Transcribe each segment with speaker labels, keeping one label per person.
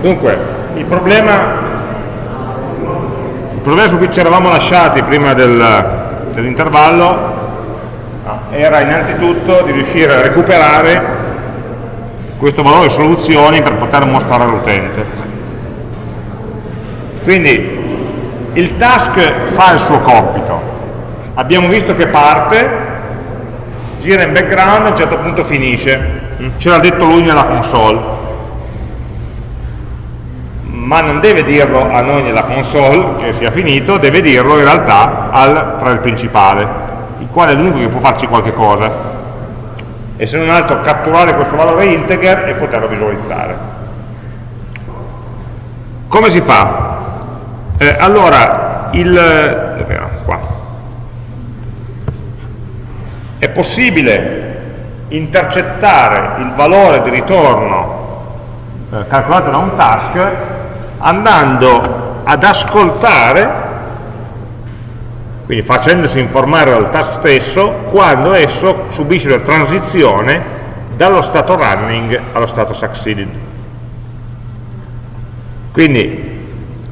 Speaker 1: Dunque, il problema, il problema su cui ci eravamo lasciati prima del, dell'intervallo era innanzitutto di riuscire a recuperare questo valore soluzioni per poter mostrare all'utente. Quindi il task fa il suo compito, abbiamo visto che parte, gira in background e a un certo punto finisce, ce l'ha detto lui nella console, ma non deve dirlo a noi nella console che sia finito, deve dirlo in realtà al thread principale, il quale è l'unico che può farci qualche cosa e se non altro catturare questo valore integer e poterlo visualizzare. Come si fa? Eh, allora, il, qua. è possibile intercettare il valore di ritorno eh, calcolato da un task andando ad ascoltare quindi facendosi informare dal task stesso quando esso subisce una transizione dallo stato running allo stato succeeded. Quindi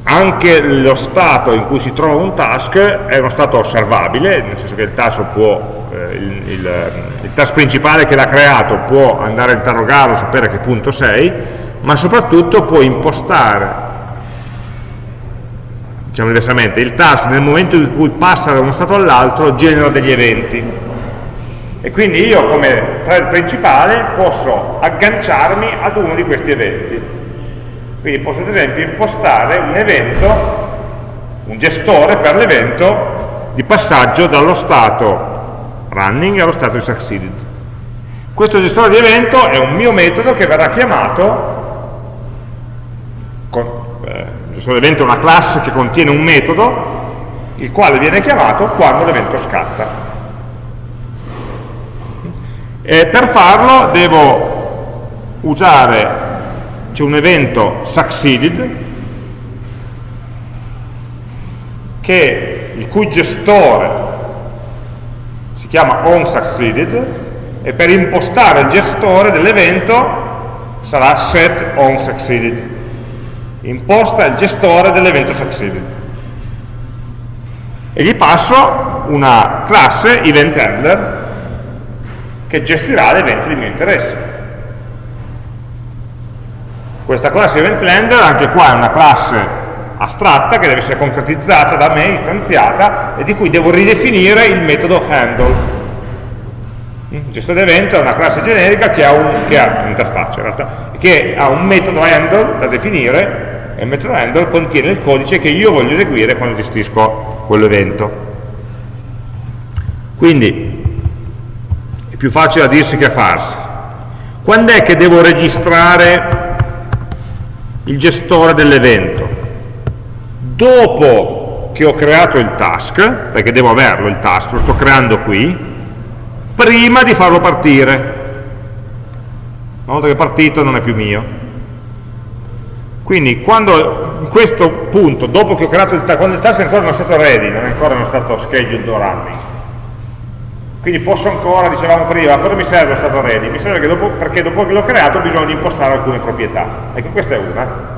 Speaker 1: anche lo stato in cui si trova un task è uno stato osservabile, nel senso che il task, può, eh, il, il, il task principale che l'ha creato può andare a interrogarlo, sapere a che punto sei, ma soprattutto può impostare diciamo diversamente, il task nel momento in cui passa da uno stato all'altro genera degli eventi. E quindi io come thread principale posso agganciarmi ad uno di questi eventi. Quindi posso ad esempio impostare un evento un gestore per l'evento di passaggio dallo stato running allo stato di succeeded. Questo gestore di evento è un mio metodo che verrà chiamato questo evento è una classe che contiene un metodo il quale viene chiamato quando l'evento scatta. E per farlo devo usare c'è un evento succeeded che, il cui gestore si chiama onSucceeded e per impostare il gestore dell'evento sarà set onSucceeded imposta il gestore dell'evento succeeded e gli passo una classe event handler che gestirà l'evento di mio interesse. Questa classe event handler anche qua è una classe astratta che deve essere concretizzata da me, istanziata e di cui devo ridefinire il metodo handle. Il gestore evento è una classe generica che ha un'interfaccia in realtà, che ha un metodo handle da definire e il contiene il codice che io voglio eseguire quando gestisco quell'evento. Quindi è più facile a dirsi che a farsi. Quando è che devo registrare il gestore dell'evento? Dopo che ho creato il task, perché devo averlo il task, lo sto creando qui, prima di farlo partire. Una volta che è partito non è più mio quindi quando questo punto, dopo che ho creato il task, quando il task è ancora non è stato ready, non è ancora non stato scheduled o running, quindi posso ancora, dicevamo prima, cosa mi serve lo stato ready? Mi serve dopo, perché dopo che l'ho creato di impostare alcune proprietà. Ecco, questa è una.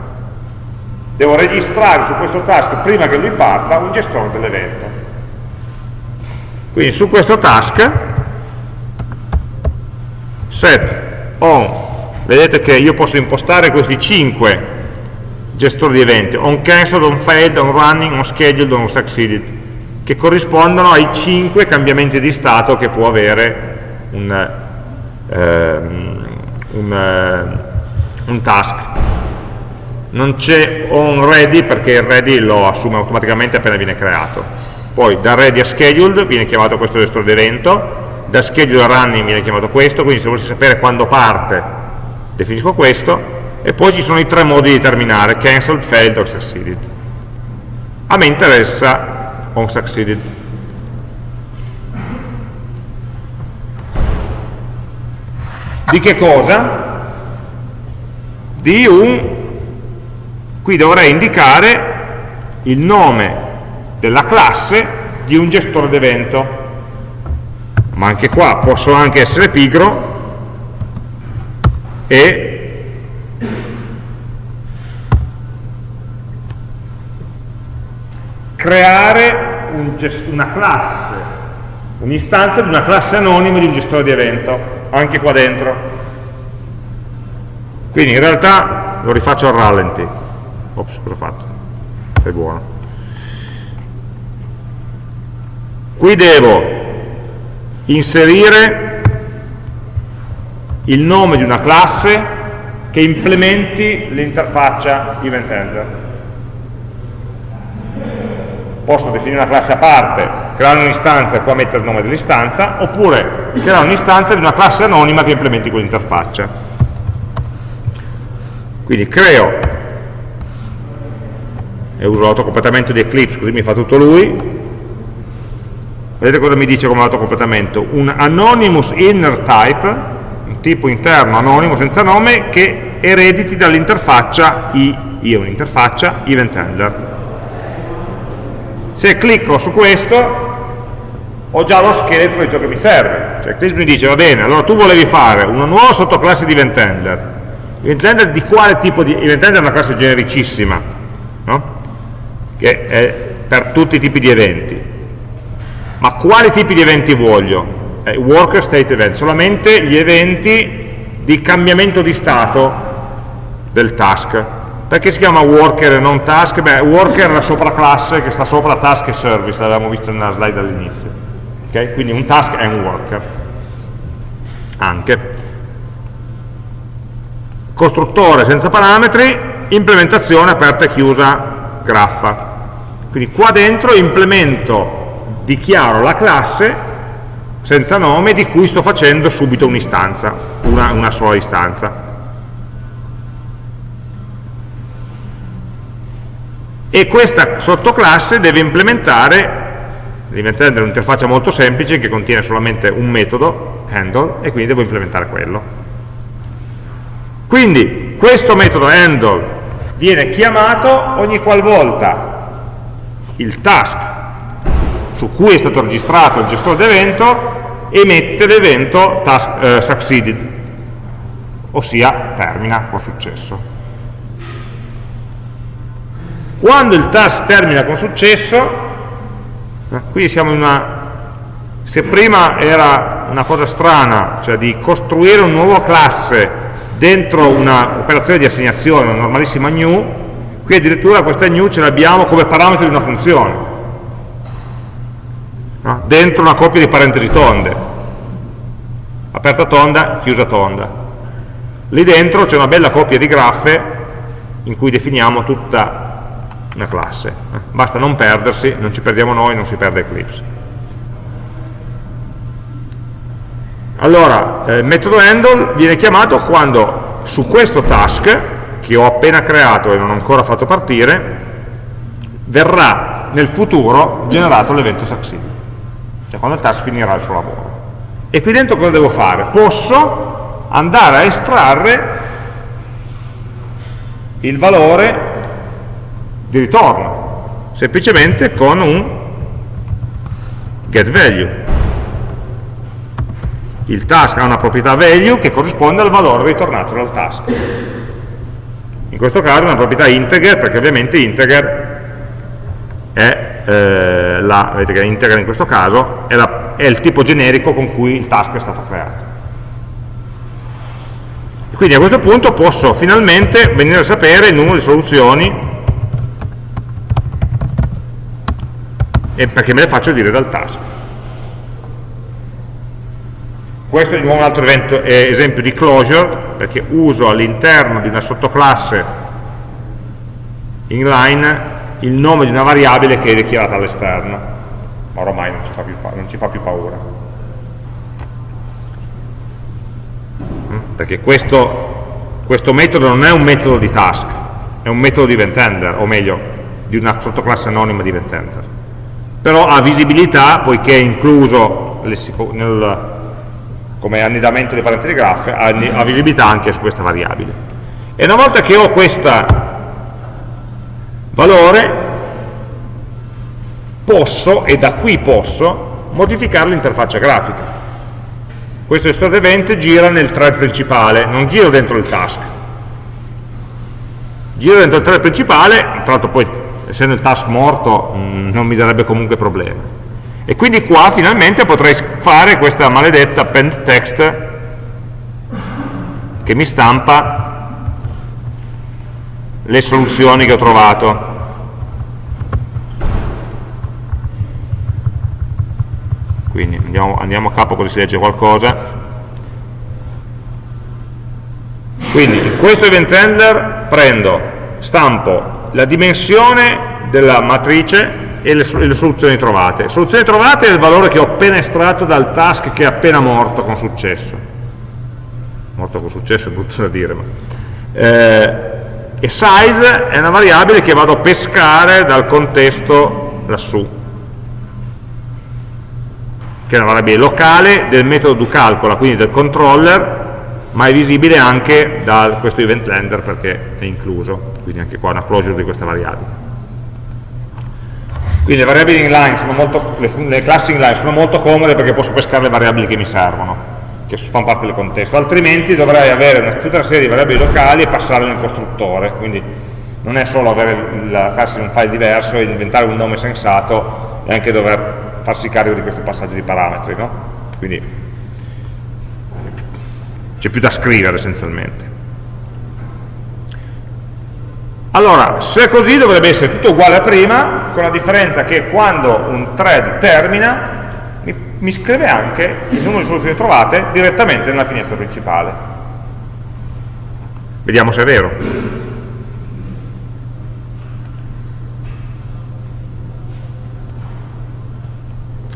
Speaker 1: Devo registrare su questo task, prima che lui parta, un gestore dell'evento. Quindi su questo task, set on, vedete che io posso impostare questi 5 gestore di eventi, on cancelled, on failed, on running, on scheduled, on succeeded, che corrispondono ai 5 cambiamenti di stato che può avere un, ehm, un, eh, un task. Non c'è on ready perché il ready lo assume automaticamente appena viene creato. Poi da ready a scheduled viene chiamato questo gestore di evento, da scheduled a running viene chiamato questo, quindi se volessi sapere quando parte definisco questo, e poi ci sono i tre modi di terminare, cancelled, failed o succeeded. A me interessa on succeeded. Di che cosa? Di un, qui dovrei indicare il nome della classe di un gestore d'evento, ma anche qua posso anche essere pigro e creare un una classe, un'istanza di una classe anonima di un gestore di evento, anche qua dentro. Quindi in realtà lo rifaccio al rallenti. Ops, cosa ho fatto? È buono. Qui devo inserire il nome di una classe che implementi l'interfaccia event handler. Posso definire una classe a parte, creare un'istanza e qua mettere il nome dell'istanza, oppure creare un'istanza di una classe anonima che implementi quell'interfaccia. Quindi creo e uso l'autocompletamento di Eclipse, così mi fa tutto lui. Vedete cosa mi dice come autocompletamento? Un anonymous inner type tipo interno anonimo senza nome che erediti dall'interfaccia io, un'interfaccia event handler. Se clicco su questo ho già lo scheletro di ciò che mi serve. Cioè Eclipse mi dice, va bene, allora tu volevi fare una nuova sottoclasse di event handler. Di quale tipo di... Event è una classe genericissima, no? che è per tutti i tipi di eventi. Ma quali tipi di eventi voglio? eh, worker state event, solamente gli eventi di cambiamento di stato del task. Perché si chiama worker e non task? Beh, worker è la sopraclasse che sta sopra task e service, l'avevamo visto nella slide all'inizio. Okay? Quindi un task è un worker. Anche. Costruttore senza parametri, implementazione aperta e chiusa graffa. Quindi qua dentro implemento, dichiaro la classe senza nome di cui sto facendo subito un'istanza, una, una sola istanza. E questa sottoclasse deve implementare, diventare un'interfaccia molto semplice che contiene solamente un metodo, handle, e quindi devo implementare quello. Quindi questo metodo handle viene chiamato ogni qualvolta il task su cui è stato registrato il gestore d'evento emette l'evento eh, succeeded, ossia termina con successo. Quando il task termina con successo, qui siamo in una... Se prima era una cosa strana, cioè di costruire una nuova classe dentro un'operazione di assegnazione, una normalissima new, qui addirittura questa new ce l'abbiamo come parametro di una funzione no? dentro una coppia di parentesi tonde, aperta tonda, chiusa tonda. Lì dentro c'è una bella coppia di graffe in cui definiamo tutta una classe. Basta non perdersi, non ci perdiamo noi, non si perde Eclipse. Allora, eh, il metodo handle viene chiamato quando su questo task, che ho appena creato e non ho ancora fatto partire, verrà nel futuro generato l'evento succeed cioè quando il task finirà il suo lavoro. E qui dentro cosa devo fare? Posso andare a estrarre il valore di ritorno, semplicemente con un getValue. Il task ha una proprietà value che corrisponde al valore ritornato dal task. In questo caso è una proprietà integer, perché ovviamente integer è eh, la, vedete che è integra in questo caso, è, la, è il tipo generico con cui il task è stato creato. Quindi a questo punto posso finalmente venire a sapere il numero di soluzioni perché me le faccio dire dal task. Questo è un altro evento, eh, esempio di closure, perché uso all'interno di una sottoclasse inline il nome di una variabile che è dichiarata all'esterno, ma ormai non ci fa più, ci fa più paura. Mm? Perché questo, questo metodo non è un metodo di task, è un metodo di event o meglio, di una sottoclasse anonima di event Però ha visibilità, poiché è incluso nel, come annidamento dei parentesi graph, ha visibilità anche su questa variabile. E una volta che ho questa valore, posso, e da qui posso, modificare l'interfaccia grafica. Questo gestore event gira nel thread principale, non gira dentro il task. Gira dentro il thread principale, tra l'altro poi essendo il task morto mh, mm, non mi darebbe comunque problema. E quindi qua finalmente potrei fare questa maledetta append text che mi stampa le soluzioni che ho trovato. Quindi andiamo, andiamo a capo così si legge qualcosa. Quindi in questo event handler prendo, stampo la dimensione della matrice e le, le, soluzioni trovate. Le soluzioni trovate è il valore che ho appena estratto dal task che è appena morto con successo. Morto con successo è brutto da dire, ma... Eh, e size è una variabile che vado a pescare dal contesto lassù, che è una variabile locale del metodo do calcola, quindi del controller, ma è visibile anche da questo event lender perché è incluso, quindi anche qua una closure di questa variabile. Quindi le variabili inline sono molto, le, le classi inline sono molto comode perché posso pescare le variabili che mi servono, che fanno parte del contesto, altrimenti dovrei avere una, tutta una serie di variabili locali e passarle nel costruttore, quindi non è solo avere la classe in un file diverso e inventare un nome sensato e anche dover farsi carico di questo passaggio di parametri, no? Quindi c'è più da scrivere essenzialmente. Allora, se è così dovrebbe essere tutto uguale a prima, con la differenza che quando un thread termina, mi, mi scrive anche il numero di soluzioni trovate direttamente nella finestra principale. Vediamo se è vero.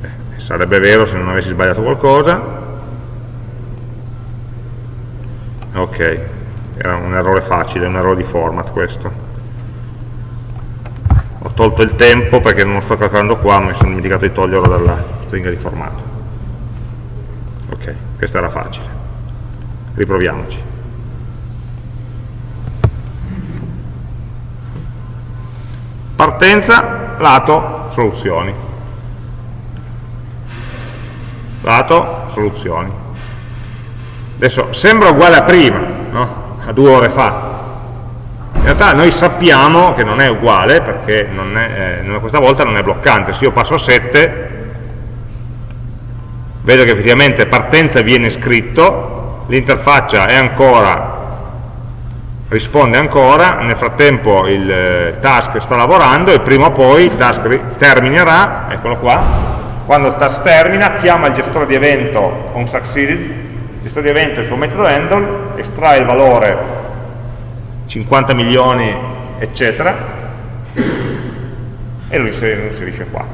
Speaker 1: Eh, sarebbe vero se non avessi sbagliato qualcosa. Ok, era un errore facile, un errore di format questo. Ho tolto il tempo perché non lo sto calcolando qua ma mi sono dimenticato di toglierlo dalla stringa di formato. Ok, questo era facile. Riproviamoci. Partenza lato soluzioni. Lato soluzioni adesso sembra uguale a prima no? a due ore fa in realtà noi sappiamo che non è uguale perché non è, eh, questa volta non è bloccante se io passo a 7 vedo che effettivamente partenza viene scritto l'interfaccia è ancora risponde ancora nel frattempo il, il task sta lavorando e prima o poi il task terminerà eccolo qua quando il task termina chiama il gestore di evento onSucceeded il gestore di evento il suo metodo handle estrae il valore 50 milioni, eccetera, e lo inserisce qua.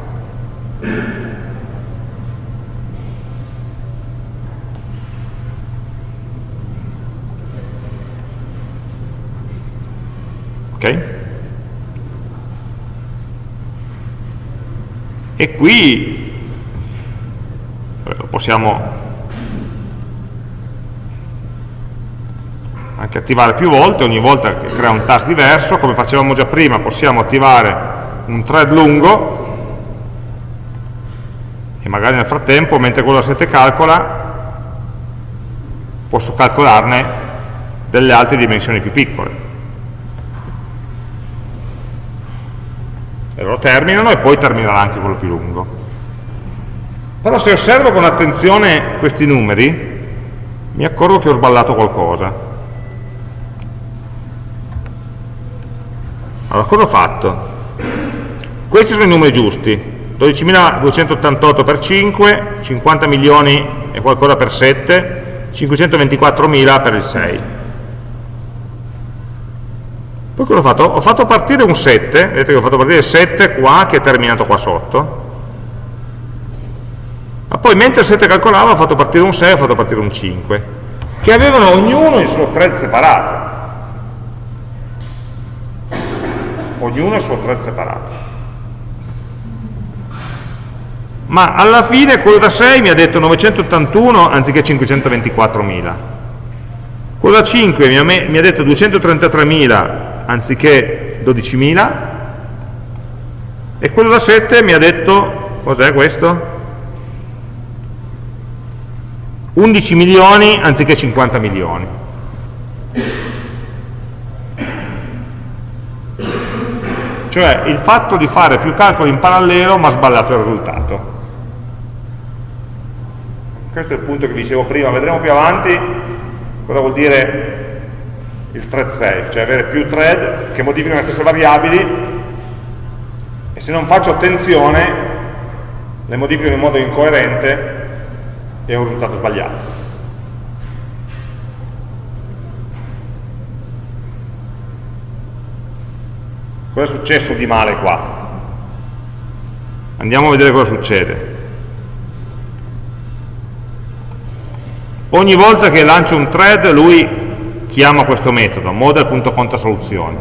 Speaker 1: Ok? E qui possiamo anche attivare più volte, ogni volta che crea un task diverso, come facevamo già prima possiamo attivare un thread lungo e magari nel frattempo, mentre quello da 7 calcola, posso calcolarne delle altre dimensioni più piccole. E loro terminano e poi terminerà anche quello più lungo. Però se osservo con attenzione questi numeri, mi accorgo che ho sballato qualcosa Allora, cosa ho fatto? Questi sono i numeri giusti, 12.288 per 5, 50 milioni e qualcosa per 7, 524.000 per il 6. Poi cosa ho fatto? Ho fatto partire un 7, vedete che ho fatto partire il 7 qua che è terminato qua sotto, ma poi mentre il 7 calcolava ho fatto partire un 6 e ho fatto partire un 5, che avevano ognuno il suo thread separato. Ognuno il suo thread separato. Ma alla fine quello da 6 mi ha detto 981 anziché 524.000. Quello da 5 mi ha, mi ha detto 233.000 anziché 12.000 e quello da 7 mi ha detto, cos'è questo? 11 milioni anziché 50 milioni. Cioè il fatto di fare più calcoli in parallelo ma sbagliato il risultato. Questo è il punto che dicevo prima, vedremo più avanti cosa vuol dire il thread safe, cioè avere più thread che modificano le stesse variabili e se non faccio attenzione le modificano in modo incoerente e ho un risultato sbagliato. Cosa è successo di male qua? Andiamo a vedere cosa succede. Ogni volta che lancio un thread lui chiama questo metodo, model.contasoluzioni.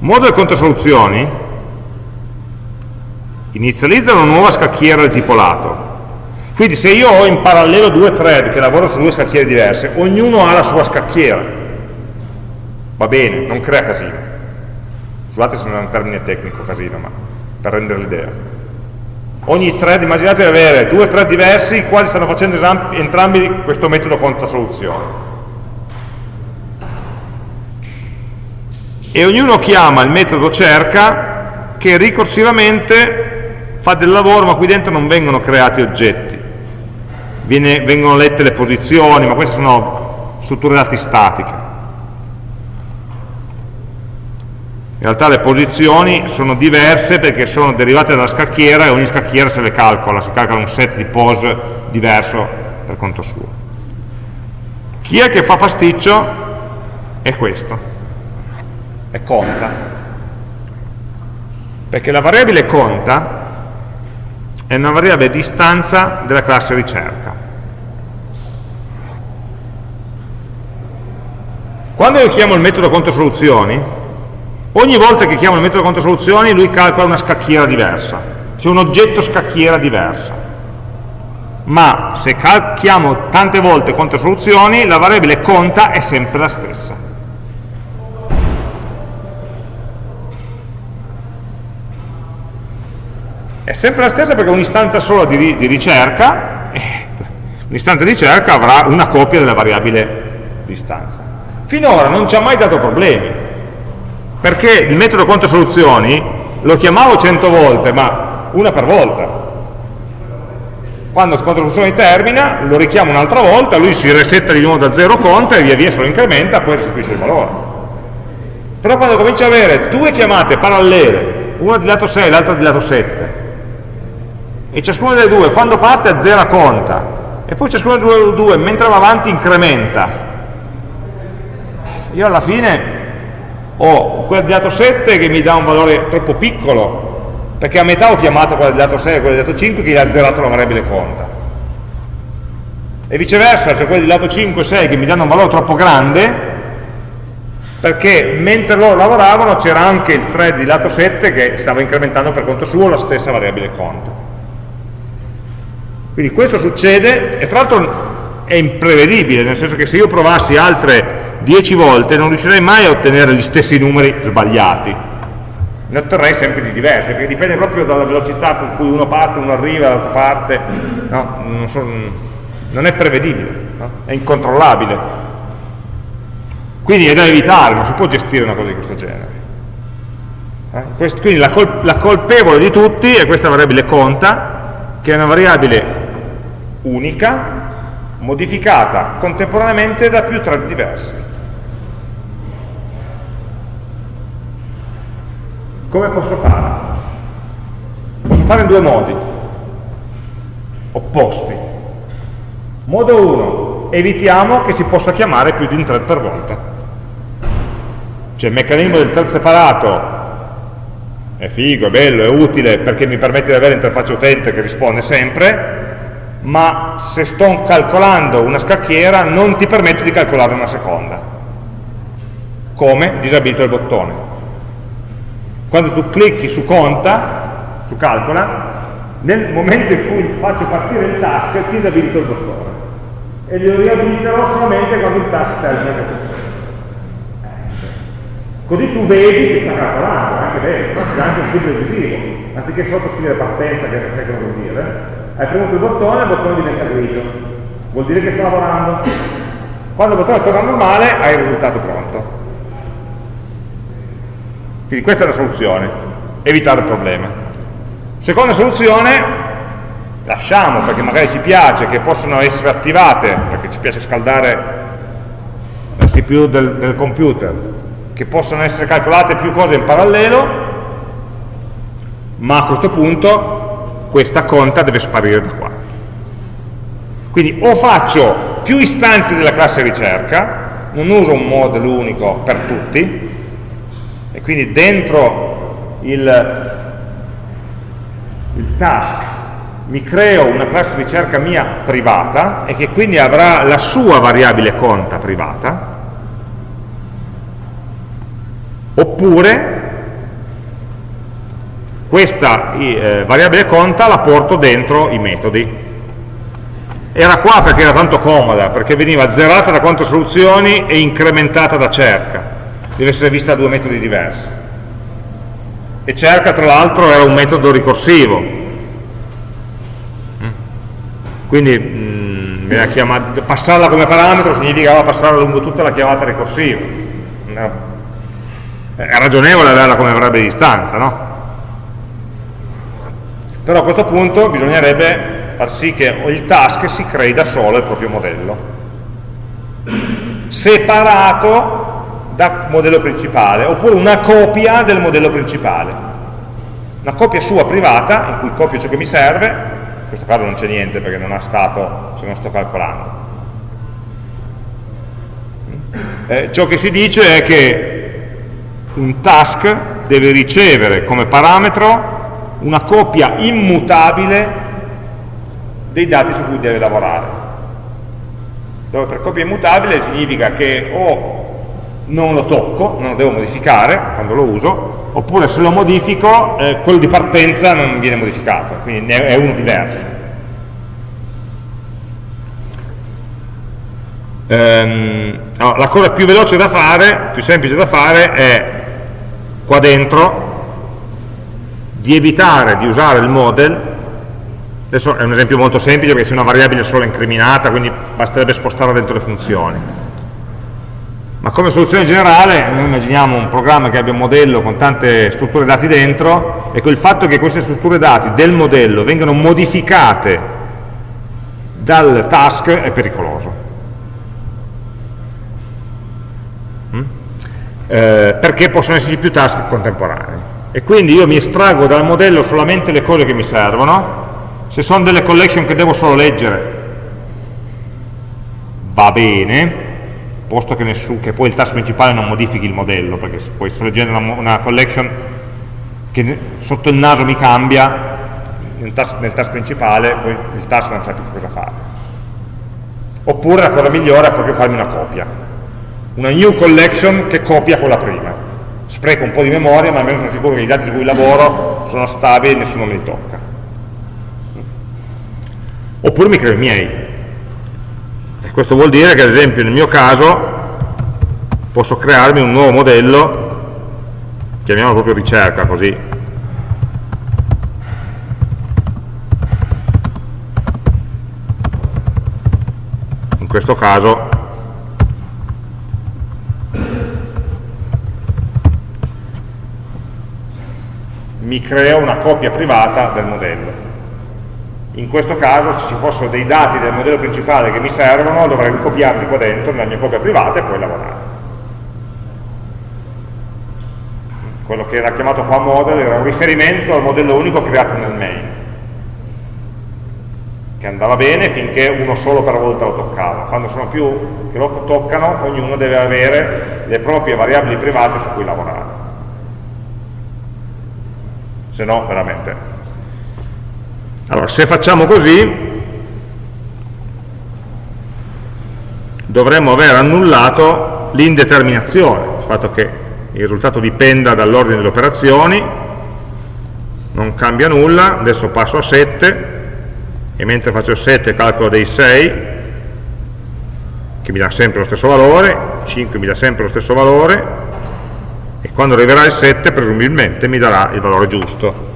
Speaker 1: Model.contasoluzioni inizializza una nuova scacchiera del tipo lato. Quindi se io ho in parallelo due thread che lavorano su due scacchiere diverse, ognuno ha la sua scacchiera va bene, non crea casino. Scusate se non è un termine tecnico casino, ma per rendere l'idea. Ogni thread, immaginate di avere due thread diversi, i quali stanno facendo entrambi questo metodo conta soluzione. E ognuno chiama il metodo cerca che ricorsivamente fa del lavoro, ma qui dentro non vengono creati oggetti. Viene, vengono lette le posizioni, ma queste sono strutture dati statiche. In realtà le posizioni sono diverse perché sono derivate dalla scacchiera e ogni scacchiera se le calcola, si calcola un set di pose diverso per conto suo. Chi è che fa pasticcio? È questo, è conta. Perché la variabile conta è una variabile di istanza della classe ricerca. Quando io chiamo il metodo conto soluzioni, Ogni volta che chiamo il metodo conto soluzioni lui calcola una scacchiera diversa, c'è un oggetto scacchiera diversa. Ma se chiamo tante volte conto soluzioni, la variabile conta è sempre la stessa. È sempre la stessa perché un'istanza sola di, di ricerca, eh, un'istanza di ricerca avrà una copia della variabile di istanza. Finora non ci ha mai dato problemi, perché il metodo conto soluzioni lo chiamavo 100 volte, ma una per volta. Quando il conto soluzioni termina, lo richiamo un'altra volta, lui si resetta di nuovo da zero conta e via via se lo incrementa, poi restituisce il valore. Però quando comincia ad avere due chiamate parallele, una di lato 6 e l'altra di lato 7, e ciascuna delle due quando parte a zero conta, e poi ciascuna delle due mentre va avanti incrementa, io alla fine ho quella di dato 7 che mi dà un valore troppo piccolo, perché a metà ho chiamato quella di dato 6 e quella di dato 5 che gli ha zerato la variabile conta. E viceversa, cioè quella di lato 5 e 6 che mi danno un valore troppo grande, perché mentre loro lavoravano c'era anche il thread di lato 7 che stava incrementando per conto suo la stessa variabile conta. Quindi questo succede, e tra l'altro è imprevedibile, nel senso che se io provassi altre 10 volte non riuscirei mai a ottenere gli stessi numeri sbagliati. Ne otterrei sempre di diversi perché dipende proprio dalla velocità con cui uno parte, uno arriva dall'altra parte no, non, so, non, è prevedibile no? è incontrollabile. Quindi è da evitare, non si può gestire una cosa di questo genere. Eh? Quindi la, col la colpevole di tutti è questa variabile conta che è una variabile unica modificata contemporaneamente da più thread diversi Come posso fare? Posso fare in due modi, opposti. Modo 1, evitiamo che si possa chiamare più di un thread per volta. Cioè il meccanismo del thread separato è figo, è bello, è utile perché mi permette di avere l'interfaccia utente che risponde sempre, ma se sto calcolando una scacchiera non ti permetto di calcolare una seconda. Come? Disabilito il bottone quando tu clicchi su conta, su calcola, nel momento in cui faccio partire il task ti disabilito il dottore e lo riabiliterò solamente quando il task termina così tu vedi che sta calcolando, anche però c'è anche un segno visivo, anziché sottoscrivere partenza, che non che vuol dire, hai premuto il bottone, il bottone diventa grigio, vuol dire che sta lavorando. Quando il bottone torna normale hai il risultato pronto. Quindi questa è la soluzione, evitare il problema. Seconda soluzione, lasciamo perché magari ci piace che possano essere attivate, perché ci piace scaldare la CPU del, del computer, che possano essere calcolate più cose in parallelo, ma a questo punto questa conta deve sparire da qua. Quindi o faccio più istanze della classe ricerca, non uso un model unico per tutti, e quindi dentro il, il task mi creo una classe ricerca mia privata e che quindi avrà la sua variabile conta privata, oppure questa eh, variabile conta la porto dentro i metodi. Era qua perché era tanto comoda, perché veniva zerata da quante soluzioni e incrementata da cerca. Deve essere vista da due metodi diversi. E cerca, tra l'altro, era un metodo ricorsivo. Quindi mh, mm, chiamata, passarla come parametro significava passarla lungo tutta la chiamata ricorsiva. È ragionevole averla come variabile di distanza, no? Però a questo punto bisognerebbe far sì che il task si crei da solo il proprio modello, separato dal modello principale, oppure una copia del modello principale. Una copia sua privata, in cui copio ciò che mi serve, in questo caso non c'è niente perché non ha stato, se non sto calcolando. Eh, ciò che si dice è che un task deve ricevere come parametro una copia immutabile dei dati su cui deve lavorare. Dove per copia immutabile significa che o non lo tocco, non lo devo modificare quando lo uso, oppure se lo modifico eh, quello di partenza non viene modificato, quindi è uno diverso. Ehm, no, la cosa più veloce da fare, più semplice da fare è qua dentro di evitare di usare il model, adesso è un esempio molto semplice perché se una variabile solo incriminata, quindi basterebbe spostarla dentro le funzioni. Ma come soluzione generale, noi immaginiamo un programma che abbia un modello con tante strutture dati dentro, e il fatto che queste strutture dati del modello vengano modificate dal task è pericoloso. Mm? Eh, perché possono esserci più task contemporanei e quindi io mi estraggo dal modello solamente le cose che mi servono, se sono delle collection che devo solo leggere va bene, posto che, nessun, che poi il task principale non modifichi il modello, perché se poi sto leggendo una, una collection che sotto il naso mi cambia, nel task, nel task principale poi il task non sa più cosa fare. Oppure la cosa migliore è proprio farmi una copia, una new collection che copia quella prima. Spreco un po' di memoria ma almeno sono sicuro che i dati su cui lavoro sono stabili e nessuno me li tocca. Oppure mi creo i miei questo vuol dire che ad esempio nel mio caso posso crearmi un nuovo modello chiamiamolo proprio ricerca così in questo caso mi creo una copia privata del modello. In questo caso, se ci fossero dei dati del modello principale che mi servono, dovrei ricopiarli qua dentro nella mia copia privata e poi lavorare. Quello che era chiamato qua model era un riferimento al modello unico creato nel main, che andava bene finché uno solo per volta lo toccava. Quando sono più che lo toccano, ognuno deve avere le proprie variabili private su cui lavorare se no veramente. Allora, se facciamo così, dovremmo aver annullato l'indeterminazione, il fatto che il risultato dipenda dall'ordine delle operazioni, non cambia nulla, adesso passo a 7, e mentre faccio 7 calcolo dei 6, che mi dà sempre lo stesso valore, 5 mi dà sempre lo stesso valore, e quando arriverà il 7 presumibilmente mi darà il valore giusto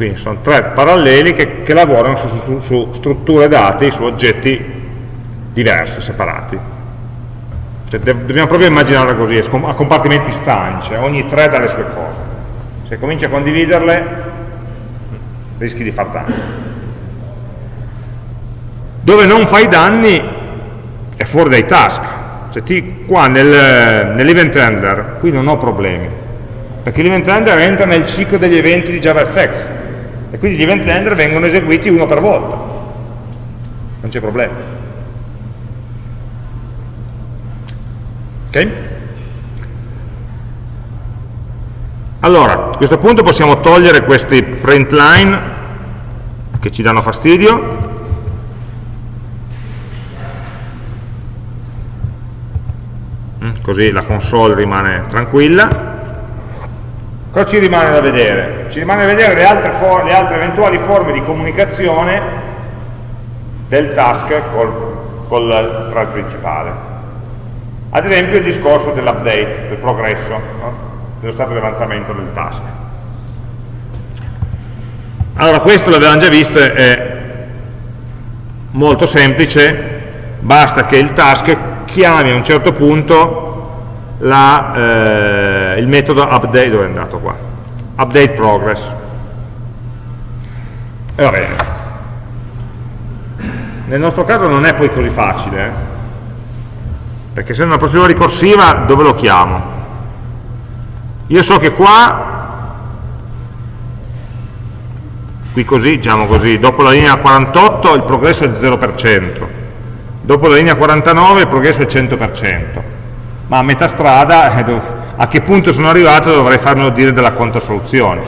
Speaker 1: quindi sono tre paralleli che, che lavorano su, su, su, strutture dati, su oggetti diversi, separati Cioè, dobbiamo proprio immaginarla così, a compartimenti stagni, cioè ogni thread ha le sue cose. Se cominci a condividerle, rischi di far danni. Dove non fai danni è fuori dai task. Cioè, ti, qua nel, nell'event handler, qui non ho problemi, perché l'event handler entra nel ciclo degli eventi di JavaFX, e quindi gli event handler vengono eseguiti uno per volta. Non c'è problema. Ok? Allora, a questo punto possiamo togliere questi print line che ci danno fastidio mm, così la console rimane tranquilla cosa ci rimane da vedere? ci rimane da vedere le altre, le altre eventuali forme di comunicazione del task col, col thread principale ad esempio il discorso dell'update, del progresso no? dello stato di avanzamento del task. Allora questo l'avevamo già visto, è molto semplice, basta che il task chiami a un certo punto la, eh, il metodo update, dove è andato qua? Update progress. E va bene. Nel nostro caso non è poi così facile, eh? perché se è una procedura ricorsiva dove lo chiamo? io so che qua qui così, diciamo così, dopo la linea 48 il progresso è il 0%, dopo la linea 49 il progresso è il 100%, ma a metà strada, eh, a che punto sono arrivato dovrei farmelo dire della conta soluzioni.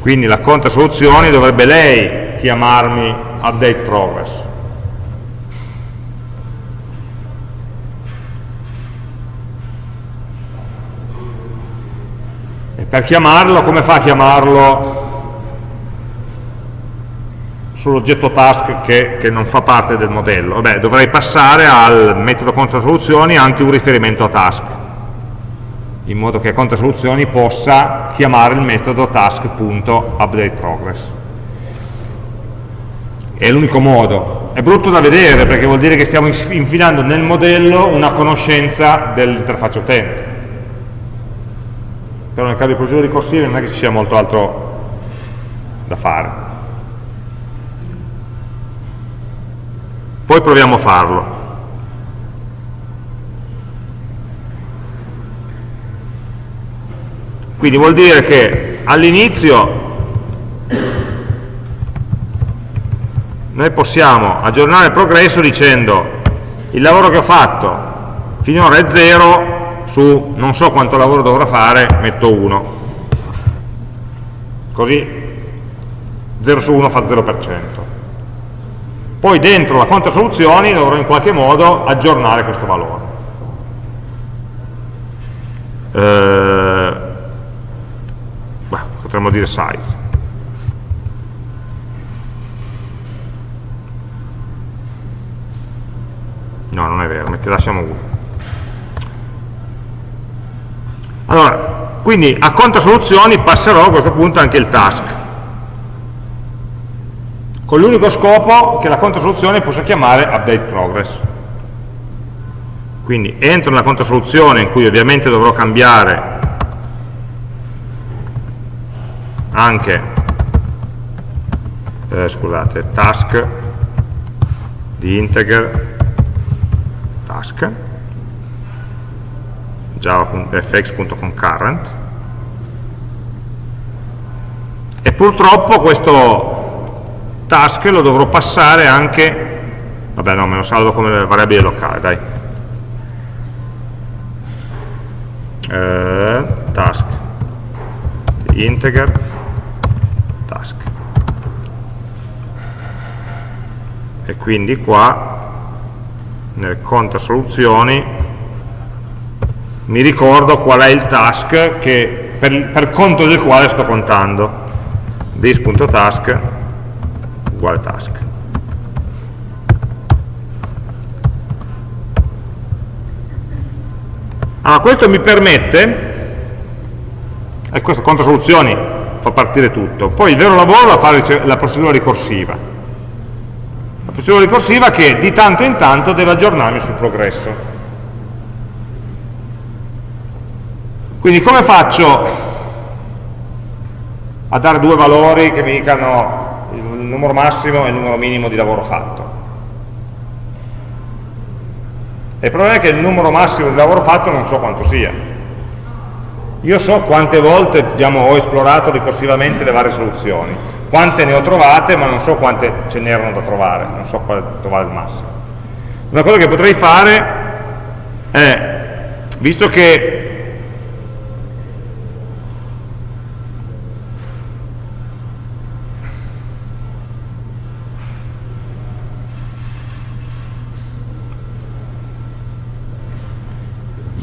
Speaker 1: Quindi la conta soluzioni dovrebbe lei chiamarmi update progress. per chiamarlo, come fa a chiamarlo sull'oggetto task che, che, non fa parte del modello? Vabbè, dovrei passare al metodo contrasoluzioni anche un riferimento a task, in modo che contrasoluzioni possa chiamare il metodo task.updateProgress. È l'unico modo. È brutto da vedere perché vuol dire che stiamo infilando nel modello una conoscenza dell'interfaccia utente però nel caso di procedure ricorsive non è che ci sia molto altro da fare. Poi proviamo a farlo. Quindi vuol dire che all'inizio noi possiamo aggiornare il progresso dicendo il lavoro che ho fatto finora è 0, su non so quanto lavoro dovrò fare, metto 1. Così 0 su 1 fa 0%. Poi dentro la conta soluzioni dovrò in qualche modo aggiornare questo valore. Eh, beh, potremmo dire size. No, non è vero, lasciamo 1. Allora, quindi a conto soluzioni passerò a questo punto anche il task, con l'unico scopo che la conto soluzione possa chiamare update progress. Quindi entro nella conto soluzione in cui ovviamente dovrò cambiare anche eh, scusate, task di integer task java.fx.concurrent e purtroppo questo task lo dovrò passare anche vabbè no, me lo salvo come variabile locale dai. Eh, task. Integer. Task. E quindi qua nel conto soluzioni mi ricordo qual è il task che, per, per conto del quale sto contando. This.task uguale task? Allora questo mi permette e questo conto soluzioni fa partire tutto. Poi il vero lavoro è fare la procedura ricorsiva. La procedura ricorsiva che di tanto in tanto deve aggiornarmi sul progresso. Quindi come faccio a dare due valori che mi dicano il numero massimo e il numero minimo di lavoro fatto? E il problema è che il numero massimo di lavoro fatto non so quanto sia. Io so quante volte diciamo, ho esplorato ricorsivamente le varie soluzioni, quante ne ho trovate, ma non so quante ce n'erano da trovare, non so quale trovare il massimo. Una cosa che potrei fare è, visto che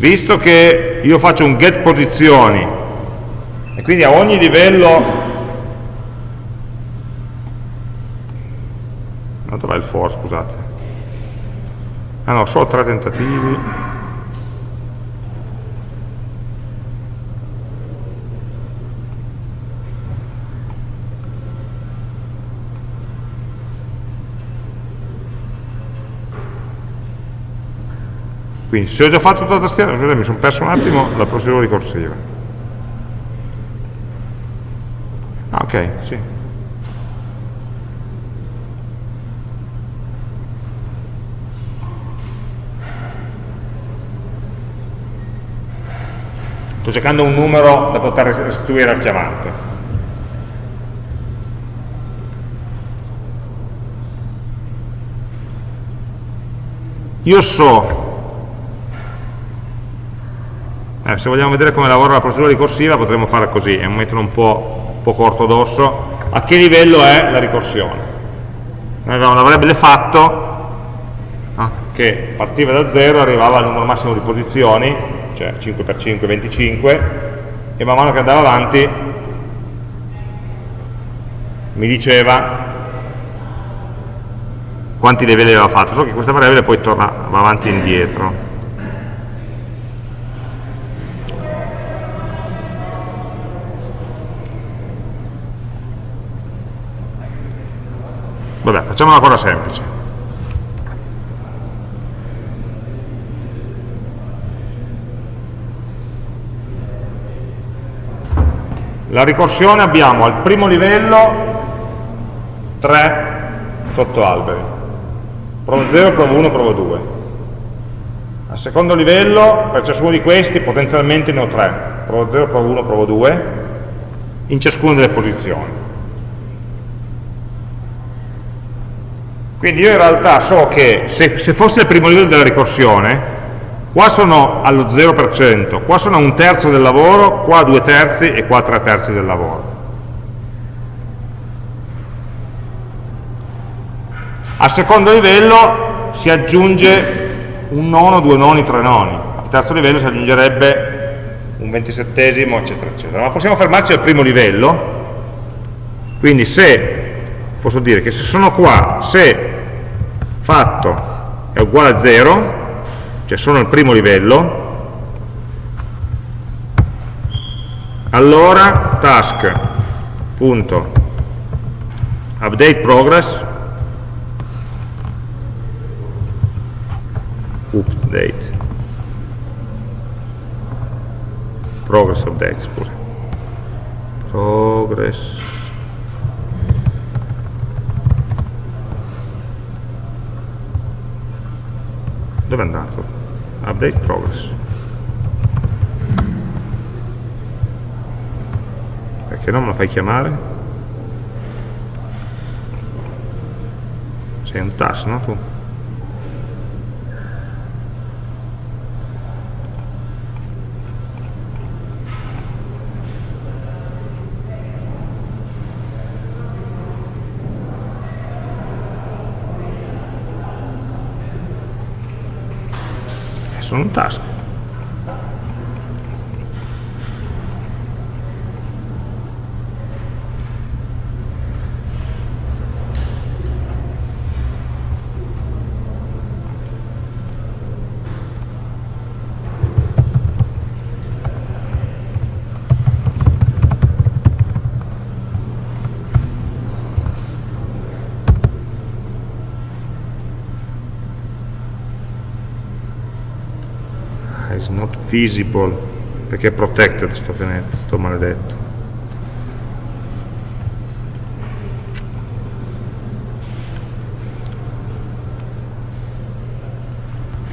Speaker 1: visto che io faccio un get posizioni e quindi a ogni livello no, dov'è il for scusate. Ah no, solo tre tentativi Quindi se ho già fatto tutta la tastiera, scusate, mi sono perso un attimo la procedura ricorsiva. Ah, ok, sì. Sto cercando un numero da poter restituire al chiamante. Io so eh, se vogliamo vedere come lavora la procedura ricorsiva potremmo fare così, è un metodo un po', un po ortodosso. A che livello è la ricorsione? Noi avevamo una variabile fatto ah, che partiva da 0 arrivava al numero massimo di posizioni, cioè 5 x 5 25, e man mano che andava avanti mi diceva quanti livelli aveva fatto, so che questa variabile poi torna va avanti e indietro. Vabbè, facciamo una cosa semplice. La ricorsione abbiamo al primo livello tre sottoalberi. Provo 0, provo 1, provo 2. Al secondo livello, per ciascuno di questi, potenzialmente ne ho tre. Provo 0, provo 1, provo 2, in ciascuna delle posizioni. Quindi io in realtà so che se, se fosse il primo livello della ricorsione, qua sono allo 0%, qua sono a un terzo del lavoro, qua a due terzi e qua a tre terzi del lavoro. Al secondo livello si aggiunge un nono, due noni, tre noni. Al terzo livello si aggiungerebbe un ventisettesimo, eccetera, eccetera. Ma possiamo fermarci al primo livello, quindi se, posso dire che se sono qua, se fatto è uguale a 0, cioè sono al primo livello, allora task punto update progress. Update. Progress update scusa. Progress dove è andato? update progress perché non me lo fai chiamare? sei un task no tu? Sono visible perché è protected sto, sto maledetto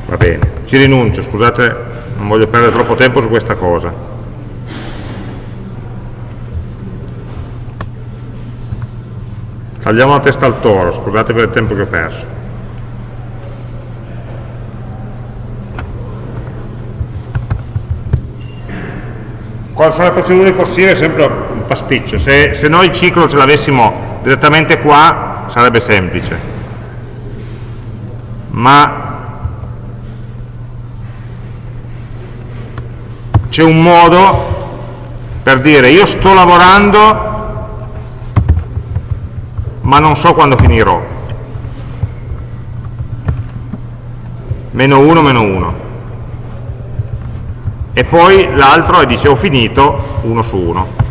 Speaker 1: va bene, ci rinuncio, scusate, non voglio perdere troppo tempo su questa cosa. Tagliamo la testa al toro, scusate per il tempo che ho perso. Quali sono le procedure possibili? È sempre un pasticcio. Se, se noi il ciclo ce l'avessimo direttamente qua, sarebbe semplice. Ma c'è un modo per dire io sto lavorando ma non so quando finirò meno 1 meno 1 e poi l'altro dice ho finito 1 su 1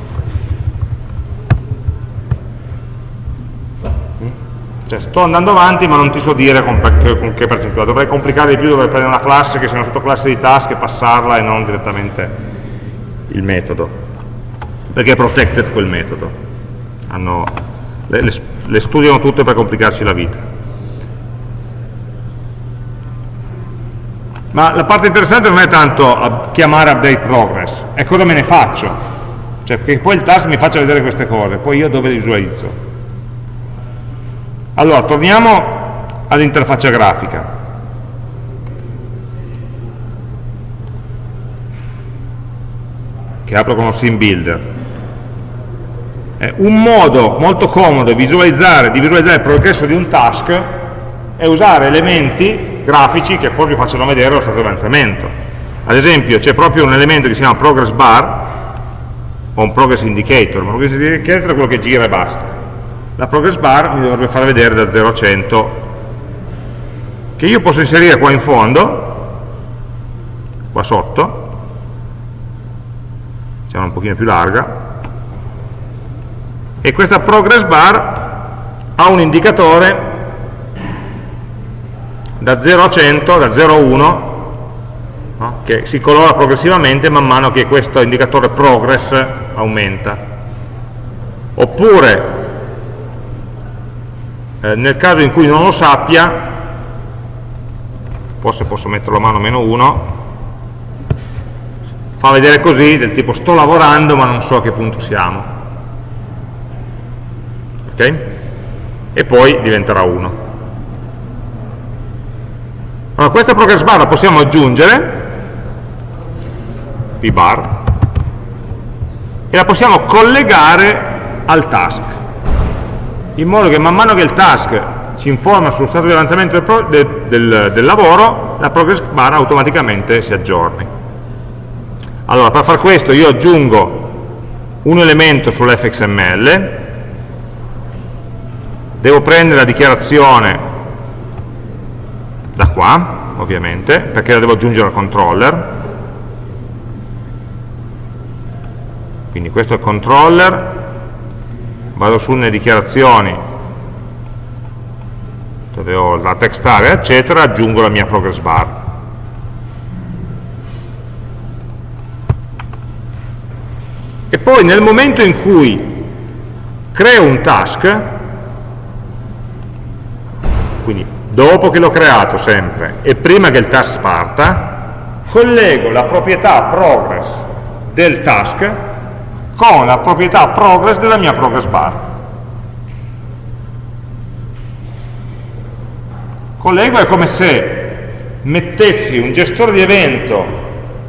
Speaker 1: cioè sto andando avanti ma non ti so dire con, con che percentuale. Dovrei complicare di più, dovrei prendere una classe che sia una sottoclasse di task e passarla e non direttamente il metodo. Perché è protected quel metodo. Hanno, le, le, le studiano tutte per complicarci la vita ma la parte interessante non è tanto chiamare update progress è cosa me ne faccio cioè che poi il task mi faccia vedere queste cose poi io dove le visualizzo allora, torniamo all'interfaccia grafica. Che apro con lo Sim Builder. Eh, un modo molto comodo di visualizzare, di visualizzare il progresso di un task è usare elementi grafici che vi facciano vedere lo stato di avanzamento. Ad esempio c'è proprio un elemento che si chiama progress bar o un progress indicator, ma progress indicator è quello che gira e basta la progress bar mi dovrebbe far vedere da 0 a 100 che io posso inserire qua in fondo qua sotto facciamo un pochino più larga e questa progress bar ha un indicatore da 0 a 100, da 0 a 1 no? che si colora progressivamente man mano che questo indicatore progress aumenta oppure eh, nel caso in cui non lo sappia forse posso metterlo a mano meno 1 fa vedere così del tipo sto lavorando ma non so a che punto siamo ok? e poi diventerà 1 allora questa progress bar la possiamo aggiungere pbar e la possiamo collegare al task in modo che man mano che il task ci informa sullo stato di avanzamento del, del, del, del lavoro, la progress bar automaticamente si aggiorni. Allora, per far questo io aggiungo un elemento sull'fxml, devo prendere la dichiarazione da qua, ovviamente, perché la devo aggiungere al controller, quindi questo è il controller, vado su nelle dichiarazioni dove ho la text area eccetera, aggiungo la mia progress bar. E poi nel momento in cui creo un task quindi dopo che l'ho creato sempre e prima che il task parta collego la proprietà progress del task con la proprietà progress della mia progress bar. Collego è come se mettessi un gestore di evento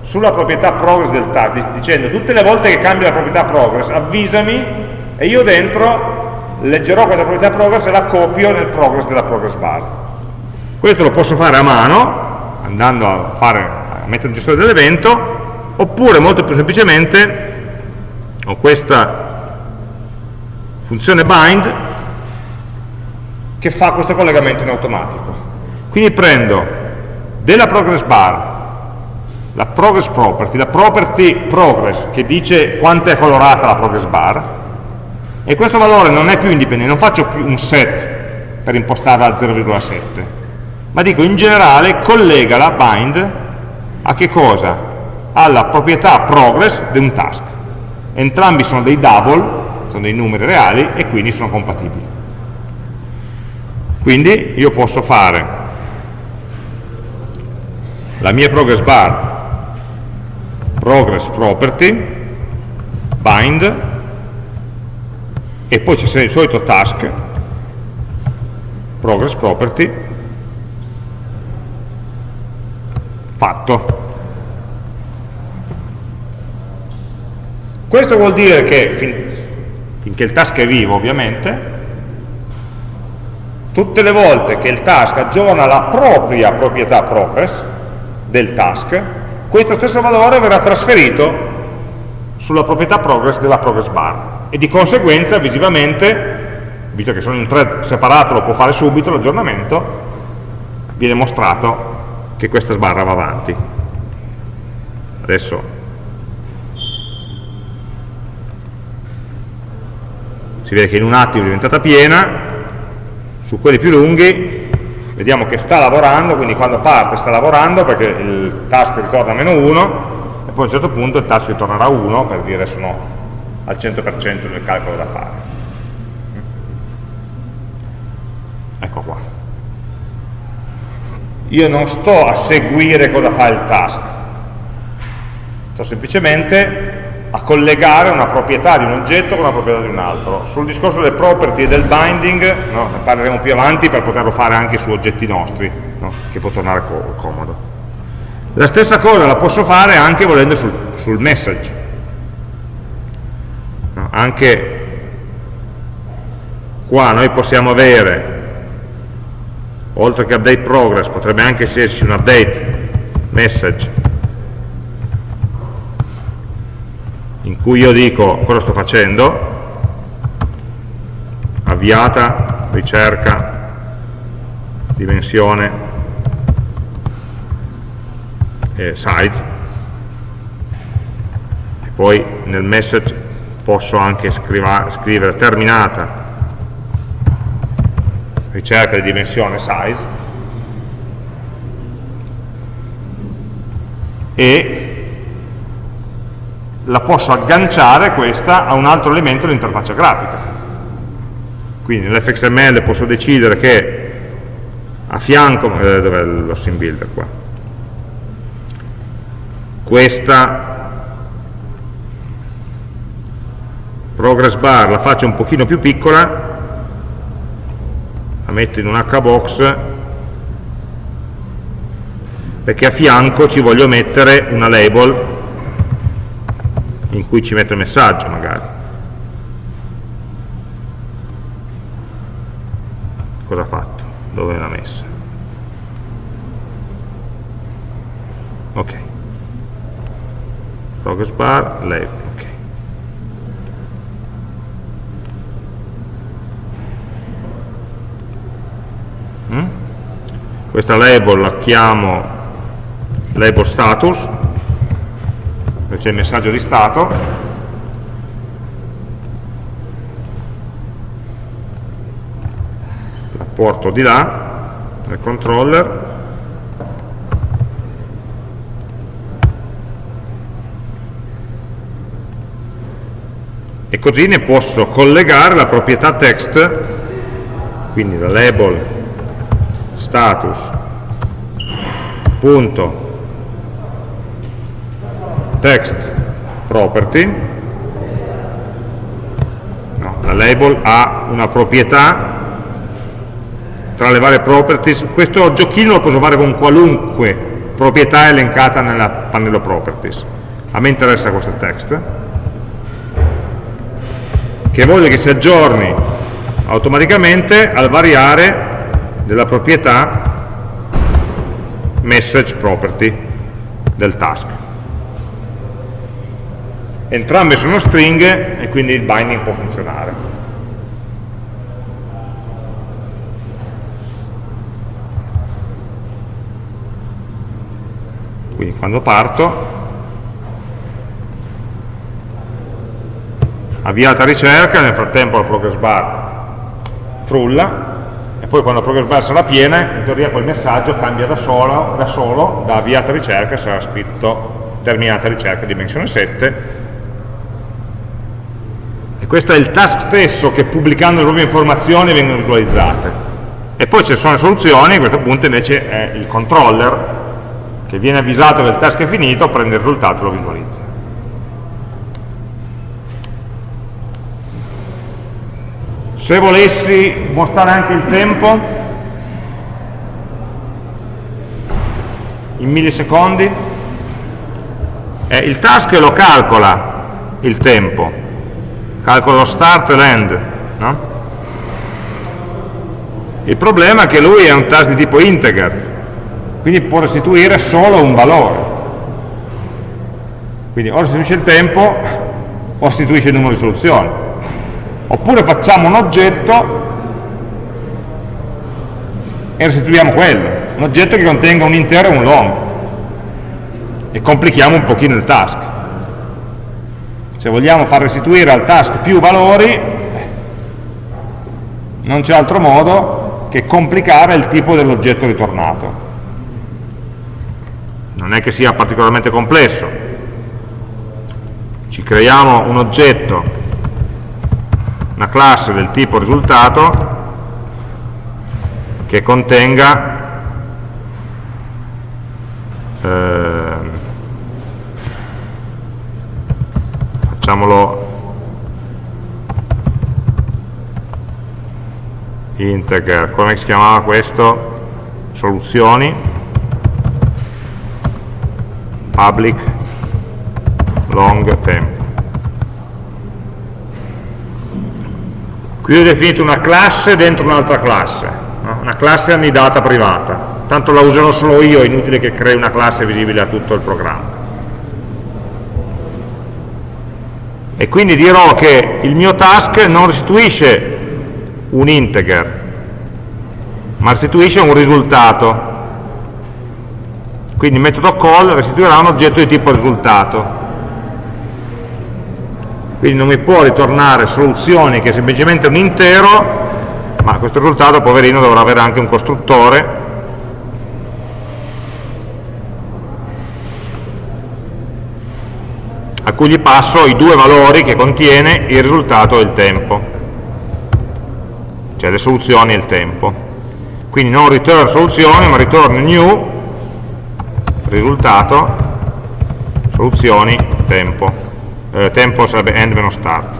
Speaker 1: sulla proprietà progress del tag, dicendo tutte le volte che cambia la proprietà progress avvisami e io dentro leggerò questa proprietà progress e la copio nel progress della progress bar. Questo lo posso fare a mano, andando a, fare, a mettere un gestore dell'evento, oppure molto più semplicemente ho questa funzione bind che fa questo collegamento in automatico. Quindi prendo della progress bar la progress property, la property progress che dice quanto è colorata la progress bar e questo valore non è più indipendente, non faccio più un set per impostarla al 0,7 ma dico in generale collega la bind a che cosa? Alla proprietà progress di un task. Entrambi sono dei double, sono dei numeri reali e quindi sono compatibili. Quindi io posso fare la mia progress bar progress property bind e poi c'è il solito task progress property fatto. Questo vuol dire che fin, finché il task è vivo ovviamente tutte le volte che il task aggiorna la propria proprietà progress del task questo stesso valore verrà trasferito sulla proprietà progress della progress bar e di conseguenza visivamente visto che sono in un thread separato lo può fare subito l'aggiornamento viene mostrato che questa sbarra va avanti adesso si vede che in un attimo è diventata piena su quelli più lunghi vediamo che sta lavorando, quindi quando parte sta lavorando perché il task ritorna a meno 1 e poi a un certo punto il task ritornerà a 1 per dire sono al 100% del calcolo da fare. Ecco qua. Io non sto a seguire cosa fa il task, sto semplicemente a collegare una proprietà di un oggetto con una proprietà di un altro. Sul discorso delle property e del binding no, ne parleremo più avanti per poterlo fare anche su oggetti nostri, no, che può tornare co comodo. La stessa cosa la posso fare anche volendo sul, sul message. No, anche qua noi possiamo avere, oltre che update progress, potrebbe anche esserci un update message in cui io dico cosa sto facendo, avviata, ricerca, dimensione, e size, e poi nel message posso anche scrivere terminata, ricerca di dimensione size, e la posso agganciare questa a un altro elemento dell'interfaccia grafica. Quindi nell'fxml posso decidere che a fianco, eh, dov'è lo sim builder qua? Questa progress bar la faccio un pochino più piccola, la metto in un hbox perché a fianco ci voglio mettere una label in cui ci metto il messaggio magari. Cosa ha fatto? Dove l'ha messa? Ok. Progress bar, label, ok. Questa label la chiamo label status c'è il messaggio di stato, la porto di là, nel controller, e così ne posso collegare la proprietà text, quindi la label status. Punto. Text property. No, la label ha una proprietà tra le varie properties. Questo giochino lo posso fare con qualunque proprietà elencata nel pannello properties. A me interessa questo text. Che voglio che si aggiorni automaticamente al variare della proprietà message property del task entrambe sono stringhe e quindi il binding può funzionare. Quindi quando parto, avviata ricerca, nel frattempo la progress bar frulla, poi quando progress bar sarà piena, in teoria quel messaggio cambia da solo, da, solo, da avviata ricerca, sarà scritto terminata ricerca dimensione 7, e questo è il task stesso che pubblicando le proprie informazioni vengono visualizzate. E poi ci sono le soluzioni, a questo punto invece è il controller che viene avvisato che il task è finito, prende il risultato e lo visualizza. Se volessi mostrare anche il tempo, in millisecondi, eh, il task lo calcola il tempo, calcola lo start e l'end, no? Il problema è che lui è un task di tipo integer, quindi può restituire solo un valore. Quindi o restituisce il tempo o restituisce il numero di soluzioni. Oppure facciamo un oggetto e restituiamo quello, un oggetto che contenga un intero e un long. E complichiamo un pochino il task. Se vogliamo far restituire al task più valori, non c'è altro modo che complicare il tipo dell'oggetto ritornato. Non è che sia particolarmente complesso. Ci creiamo un oggetto una classe del tipo risultato che contenga eh, facciamolo integer, come si chiamava questo? soluzioni public long temp. Qui ho definito una classe dentro un'altra classe, no? una classe annidata privata, tanto la userò solo io, è inutile che crei una classe visibile a tutto il programma. E quindi dirò che il mio task non restituisce un integer, ma restituisce un risultato quindi il metodo call restituirà un oggetto di tipo risultato. Quindi non mi può ritornare soluzioni che è semplicemente un intero, ma questo risultato, poverino, dovrà avere anche un costruttore a cui gli passo i due valori che contiene il risultato e il tempo, cioè le soluzioni e il tempo. Quindi non return soluzioni, ma return new risultato, soluzioni, tempo. Eh, tempo sarebbe end meno start.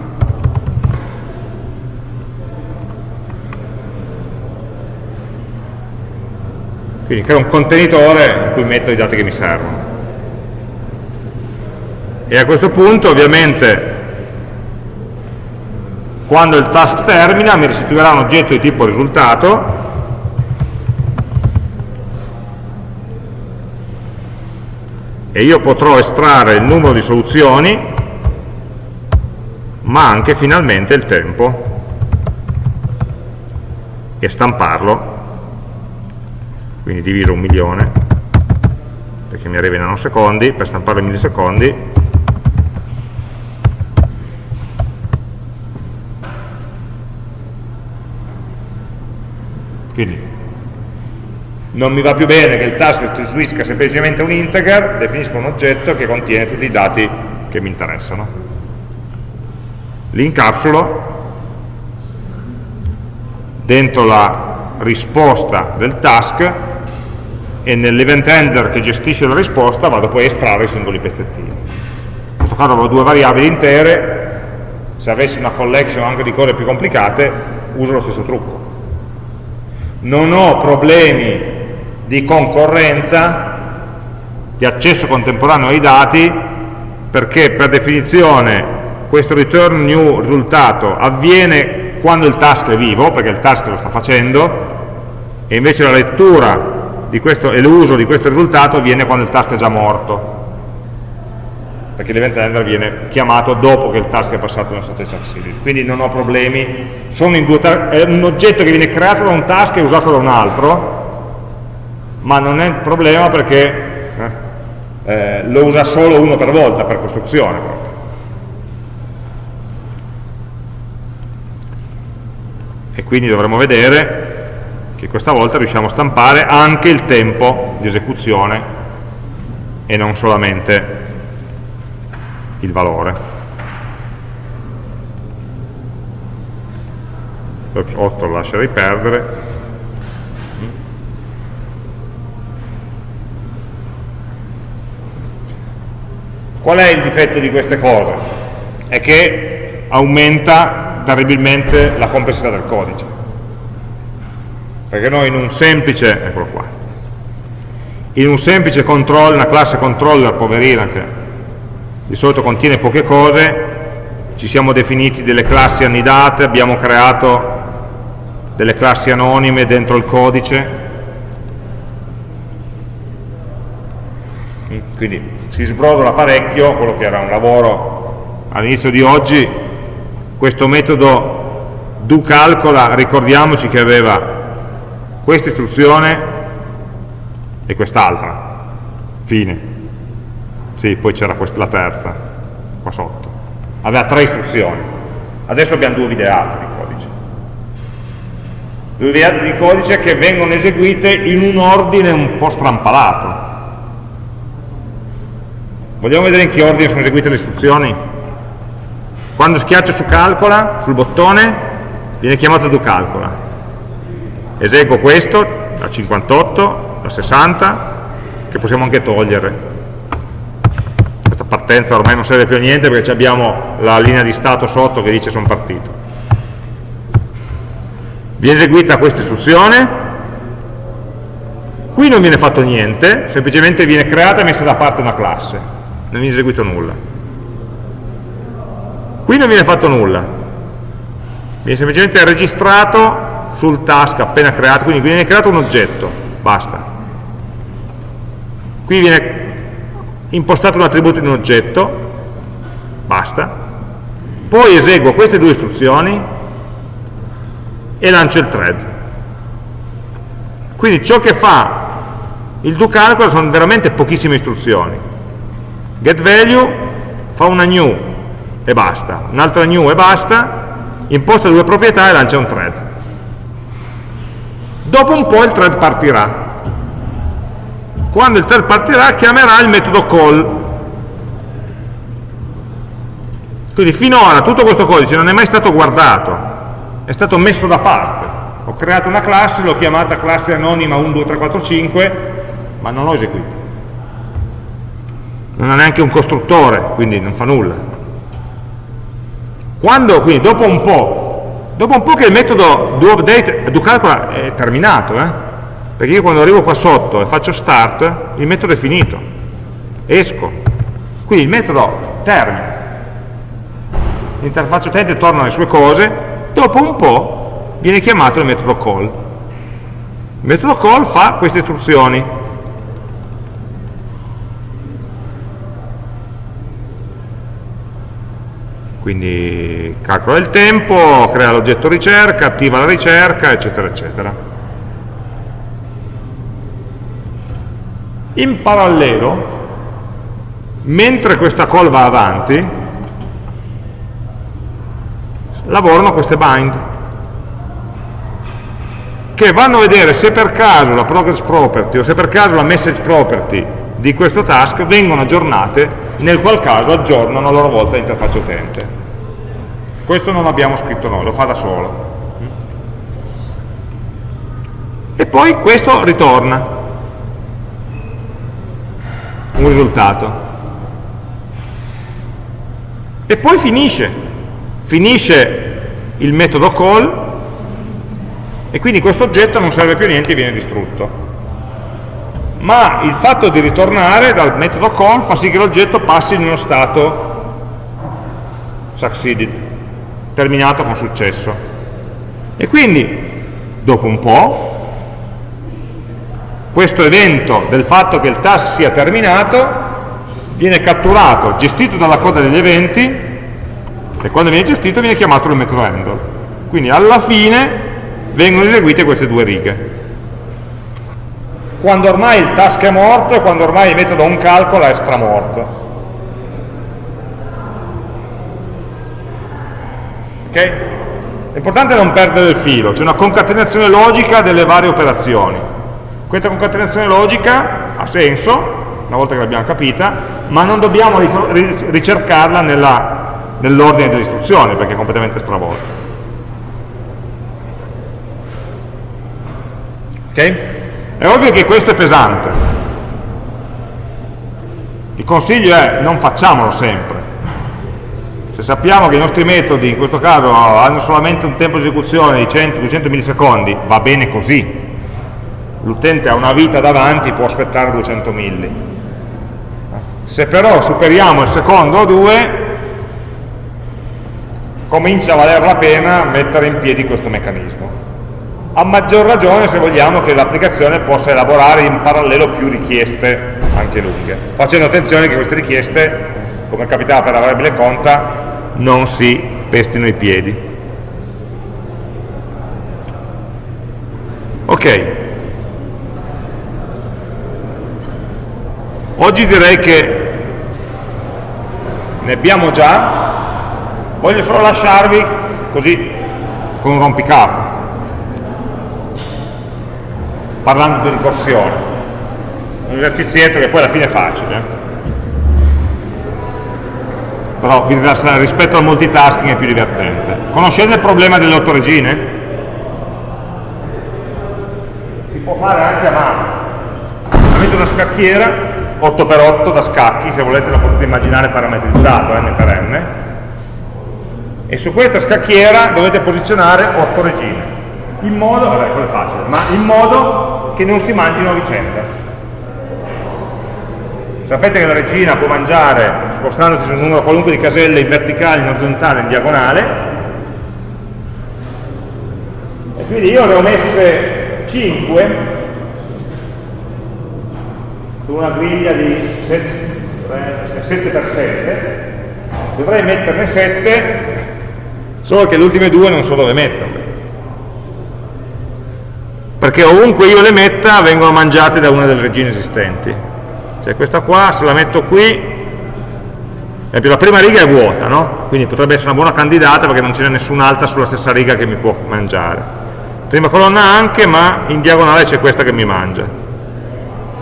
Speaker 1: Quindi creo un contenitore in cui metto i dati che mi servono. E a questo punto ovviamente quando il task termina mi restituirà un oggetto di tipo risultato e io potrò estrarre il numero di soluzioni ma anche finalmente il tempo. E stamparlo. Quindi diviso un milione perché mi arriva in nanosecondi per stamparlo in millisecondi. Quindi non mi va più bene che il task restituisca semplicemente un integer, definisco un oggetto che contiene tutti i dati che mi interessano. Li incapsulo dentro la risposta del task e nell'event handler che gestisce la risposta vado poi a estrarre i singoli pezzettini. In questo caso avevo due variabili intere, se avessi una collection anche di cose più complicate uso lo stesso trucco. Non ho problemi di concorrenza, di accesso contemporaneo ai dati, perché per definizione questo return new risultato avviene quando il task è vivo, perché il task lo sta facendo, e invece la lettura questo, e l'uso di questo risultato avviene quando il task è già morto, perché l'event handler viene chiamato dopo che il task è passato nella stato succeeded. Quindi non ho problemi, è un oggetto che viene creato da un task e usato da un altro, ma non è un problema perché eh, eh, lo usa solo uno per volta per costruzione proprio. E quindi dovremo vedere che questa volta riusciamo a stampare anche il tempo di esecuzione e non solamente il valore. Ops, 8 lo lascerei perdere. Qual è il difetto di queste cose? È che aumenta terribilmente la complessità del codice. Perché noi in un semplice, eccolo qua, in un semplice control, una classe controller poverina che di solito contiene poche cose, ci siamo definiti delle classi annidate, abbiamo creato delle classi anonime dentro il codice, quindi si sbrodola parecchio quello che era un lavoro all'inizio di oggi, questo metodo do calcola, ricordiamoci che aveva questa istruzione e quest'altra, fine. Sì, poi c'era la terza, qua sotto. Aveva tre istruzioni. Adesso abbiamo due videate di codice. Due videate di codice che vengono eseguite in un ordine un po' strampalato Vogliamo vedere in che ordine sono eseguite le istruzioni? Quando schiaccio su calcola, sul bottone, viene chiamato do calcola. Eseguo questo, da 58, da 60, che possiamo anche togliere. Questa partenza ormai non serve più a niente perché abbiamo la linea di stato sotto che dice sono partito. Viene eseguita questa istruzione, qui non viene fatto niente, semplicemente viene creata e messa da parte una classe non viene eseguito nulla. Qui non viene fatto nulla, viene semplicemente registrato sul task appena creato, quindi viene creato un oggetto, basta. Qui viene impostato un attributo di un oggetto, basta. Poi eseguo queste due istruzioni e lancio il thread. Quindi ciò che fa il do sono veramente pochissime istruzioni getValue fa una new e basta, un'altra new e basta, imposta due proprietà e lancia un thread. Dopo un po' il thread partirà. Quando il thread partirà chiamerà il metodo call. Quindi finora tutto questo codice non è mai stato guardato, è stato messo da parte. Ho creato una classe, l'ho chiamata classe anonima 1, 2, 3, 4, 5, ma non l'ho eseguita non ha neanche un costruttore, quindi non fa nulla. Quando, quindi, dopo un po', dopo un po' che il metodo doUpdate, doCalcula è terminato, eh? perché io quando arrivo qua sotto e faccio start, il metodo è finito, esco, quindi il metodo termina, l'interfaccia utente torna alle sue cose, dopo un po' viene chiamato il metodo call. Il metodo call fa queste istruzioni, quindi calcola il tempo, crea l'oggetto ricerca, attiva la ricerca, eccetera, eccetera. In parallelo, mentre questa call va avanti, lavorano queste bind, che vanno a vedere se per caso la progress property o se per caso la message property di questo task vengono aggiornate, nel qual caso aggiornano a loro volta l'interfaccia utente. Questo non l'abbiamo scritto noi, lo fa da solo. E poi questo ritorna un risultato. E poi finisce, finisce il metodo call e quindi questo oggetto non serve più a niente e viene distrutto. Ma il fatto di ritornare dal metodo call fa sì che l'oggetto passi in uno stato succeeded terminato con successo. E quindi, dopo un po', questo evento del fatto che il task sia terminato viene catturato, gestito dalla coda degli eventi e quando viene gestito viene chiamato il metodo handle. Quindi alla fine vengono eseguite queste due righe. Quando ormai il task è morto e quando ormai il metodo onCalcola è stramorto. Ok? È importante non perdere il filo, c'è una concatenazione logica delle varie operazioni. Questa concatenazione logica ha senso, una volta che l'abbiamo capita, ma non dobbiamo ricercarla nell'ordine delle istruzioni, perché è completamente stravolta. Ok? È ovvio che questo è pesante. Il consiglio è non facciamolo sempre. Se sappiamo che i nostri metodi, in questo caso, hanno solamente un tempo di esecuzione di 100-200 millisecondi, va bene così. L'utente ha una vita davanti, può aspettare 200 milli. Se però superiamo il secondo o due, comincia a valer la pena mettere in piedi questo meccanismo. A maggior ragione se vogliamo che l'applicazione possa elaborare in parallelo più richieste anche lunghe, facendo attenzione che queste richieste, come capitava per la variabile conta, non si pestino i piedi. Ok. Oggi direi che ne abbiamo già, voglio solo lasciarvi così con un rompicapo, parlando di ricorsione. Un esercizietto che poi alla fine è facile. Eh però rispetto al multitasking è più divertente. Conoscete il problema delle otto regine? Si può fare anche a mano. Avete una scacchiera 8x8 da scacchi, se volete la potete immaginare parametrizzato n per n, e su questa scacchiera dovete posizionare 8 regine, in modo, vabbè quello è facile, ma in modo che non si mangino a vicenda. Sapete che la regina può mangiare, spostandosi su un numero qualunque di caselle in verticale, in orizzontale, in diagonale, e quindi io ne ho messe 5 su una griglia di 7x7, dovrei metterne 7, solo che le ultime due non so dove metterle. Perché ovunque io le metta vengono mangiate da una delle regine esistenti. Cioè questa qua se la metto qui la prima riga è vuota no? quindi potrebbe essere una buona candidata perché non ce n'è nessun'altra sulla stessa riga che mi può mangiare. Prima colonna anche ma in diagonale c'è questa che mi mangia.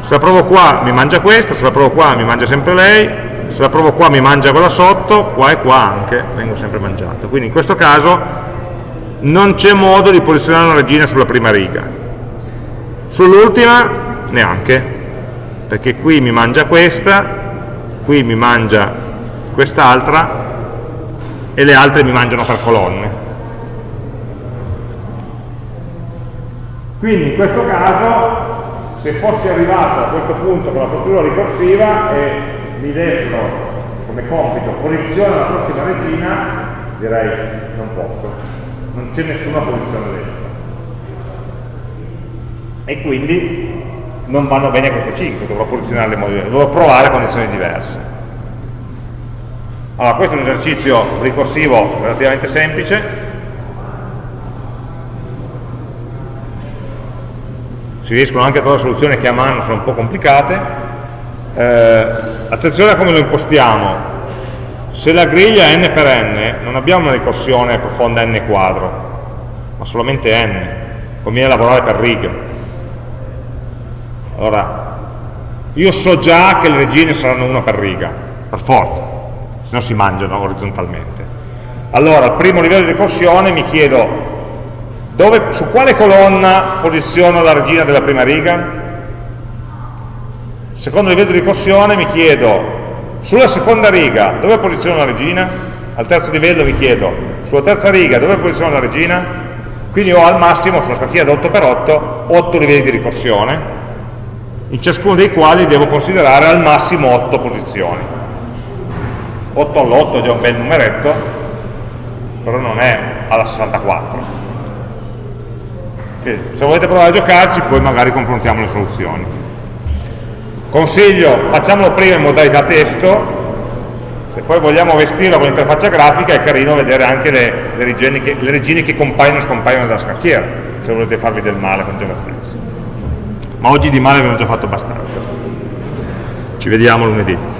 Speaker 1: Se la provo qua mi mangia questa se la provo qua mi mangia sempre lei se la provo qua mi mangia quella sotto qua e qua anche vengo sempre mangiato quindi in questo caso non c'è modo di posizionare una regina sulla prima riga sull'ultima neanche perché qui mi mangia questa, qui mi mangia quest'altra e le altre mi mangiano per colonne. Quindi in questo caso, se fossi arrivato a questo punto con la procedura ricorsiva e mi dessero come compito posizione la prossima regina, direi non posso, non c'è nessuna posizione decima. E quindi non vanno bene queste 5, dovrò posizionarle in modo diverso, dovrò provare condizioni diverse. Allora, questo è un esercizio ricorsivo relativamente semplice, si riescono anche a trovare soluzioni che a mano sono un po' complicate. Eh, attenzione a come lo impostiamo. Se la griglia è n per n, non abbiamo una ricorsione profonda n quadro, ma solamente n. Conviene lavorare per righe. Allora, io so già che le regine saranno una per riga, per forza, se no si mangiano orizzontalmente. Allora, al primo livello di ricorsione mi chiedo dove, su quale colonna posiziono la regina della prima riga? Secondo livello di ricorsione mi chiedo sulla seconda riga dove posiziono la regina? Al terzo livello mi chiedo sulla terza riga dove posiziono la regina? Quindi ho al massimo sulla scacchiera da 8x8 8 livelli di ricorsione in ciascuno dei quali devo considerare al massimo 8 posizioni. 8 all'8 è già un bel numeretto però non è alla 64 Quindi, se volete provare a giocarci poi magari confrontiamo le soluzioni. Consiglio facciamolo prima in modalità testo. Se poi vogliamo vestirlo con l'interfaccia grafica è carino vedere anche le, le, regine che, le regine che compaiono e scompaiono dalla scacchiera se volete farvi del male con JavaScript ma oggi di male abbiamo già fatto abbastanza. Ci vediamo lunedì.